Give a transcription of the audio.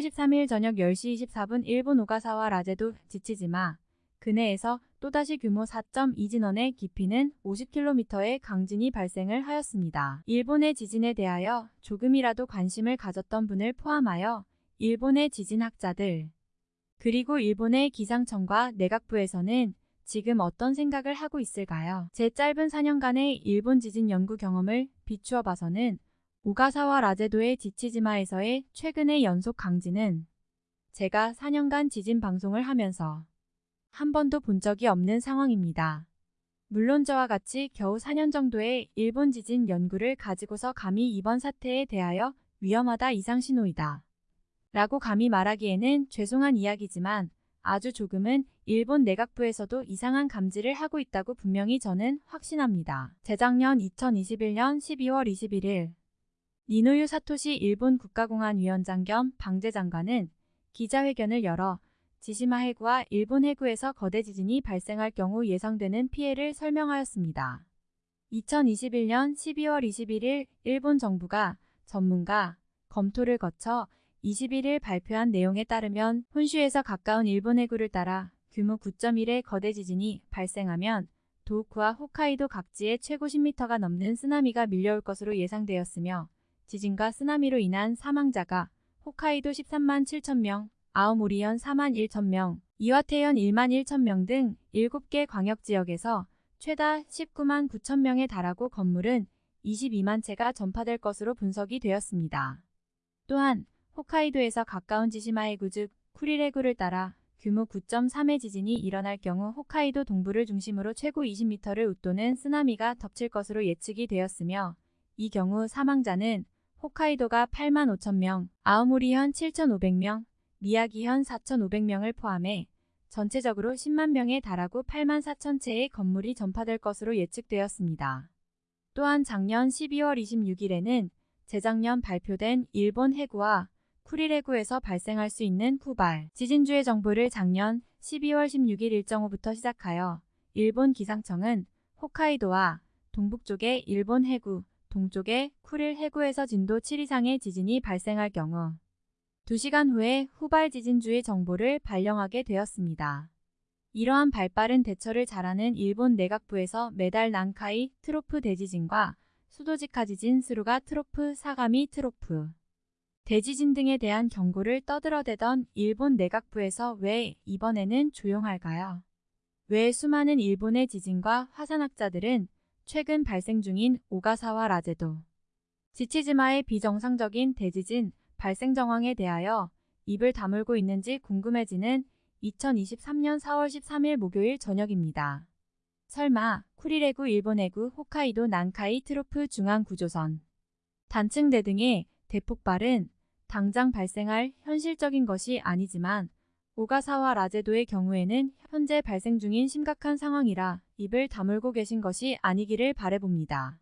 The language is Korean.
10월 13일 저녁 10시 24분 일본 오가사와 라제도 지치지마 근해에서 또다시 규모 4.2 진원의 깊이는 50km의 강진이 발생을 하였습니다. 일본의 지진에 대하여 조금이라도 관심을 가졌던 분을 포함하여 일본의 지진학자들 그리고 일본의 기상청과 내각부에서는 지금 어떤 생각을 하고 있을까요? 제 짧은 4년간의 일본 지진 연구 경험을 비추어 봐서는 오가사와 라제도의 지치지마에서의 최근의 연속 강진은 제가 4년간 지진 방송을 하면서 한 번도 본 적이 없는 상황입니다. 물론 저와 같이 겨우 4년 정도의 일본 지진 연구를 가지고서 감히 이번 사태에 대하여 위험하다 이상 신호이다. 라고 감히 말하기에는 죄송한 이야기지만 아주 조금은 일본 내각부에서도 이상한 감지를 하고 있다고 분명히 저는 확신합니다. 재작년 2021년 12월 21일 니노유 사토시 일본 국가공안 위원장 겸 방재장관은 기자회견을 열어 지시마 해구와 일본 해구에서 거대 지진이 발생할 경우 예상되는 피해를 설명하였습니다. 2021년 12월 21일 일본 정부가 전문가 검토를 거쳐 21일 발표한 내용에 따르면 혼슈에서 가까운 일본 해구를 따라 규모 9.1의 거대 지진이 발생하면 도호쿠와 홋카이도 각지에 최고 10m가 넘는 쓰나미가 밀려올 것으로 예상되었으며 지진과 쓰나미로 인한 사망자가 홋카이도 13만 7천 명, 아오모리현 4만 1천 명, 이와테현 1만 1천 명 등 7개 광역지역에서 최다 19만 9천 명에 달하고 건물은 22만 채가 전파될 것으로 분석이 되었습니다. 또한 홋카이도에서 가까운 지시마해구 즉 쿠리레구를 따라 규모 9.3의 지진이 일어날 경우 홋카이도 동부를 중심으로 최고 20m를 웃도는 쓰나미가 덮칠 것으로 예측이 되었으며 이 경우 사망자는 홋카이도가 8만 5천 명, 아오모리현 7,500명, 미야기현 4,500명을 포함해 전체적으로 10만 명에 달하고 8만 4천 채의 건물이 전파될 것으로 예측되었습니다. 또한 작년 12월 26일에는 재작년 발표된 일본 해구와 쿠릴 해구에서 발생할 수 있는 후발 지진주의 정보를 작년 12월 16일 일정후부터 시작하여 일본 기상청은 홋카이도와 동북쪽의 일본 해구, 동쪽의 쿠릴 해구에서 진도 7 이상의 지진이 발생할 경우 2시간 후에 후발 지진주의 정보를 발령하게 되었습니다. 이러한 발빠른 대처를 잘하는 일본 내각부에서 매달 난카이 트로프 대지진과 수도직하 지진 스루가 트로프 사가미 트로프 대지진 등에 대한 경고를 떠들어대던 일본 내각부에서 왜 이번에는 조용할까요? 왜 수많은 일본의 지진과 화산학자들은 최근 발생 중인 오가사와 라제도, 지치지마의 비정상적인 대지진 발생 정황에 대하여 입을 다물고 있는지 궁금해지는 2023년 4월 13일 목요일 저녁입니다. 설마 쿠리레구 일본해구 홋카이도 난카이 트로프 중앙 구조선 단층대 등의 대폭발은 당장 발생할 현실적인 것이 아니지만 오가사와 라제도의 경우에는 현재 발생 중인 심각한 상황이라 입을 다물고 계신 것이 아니기를 바래봅니다.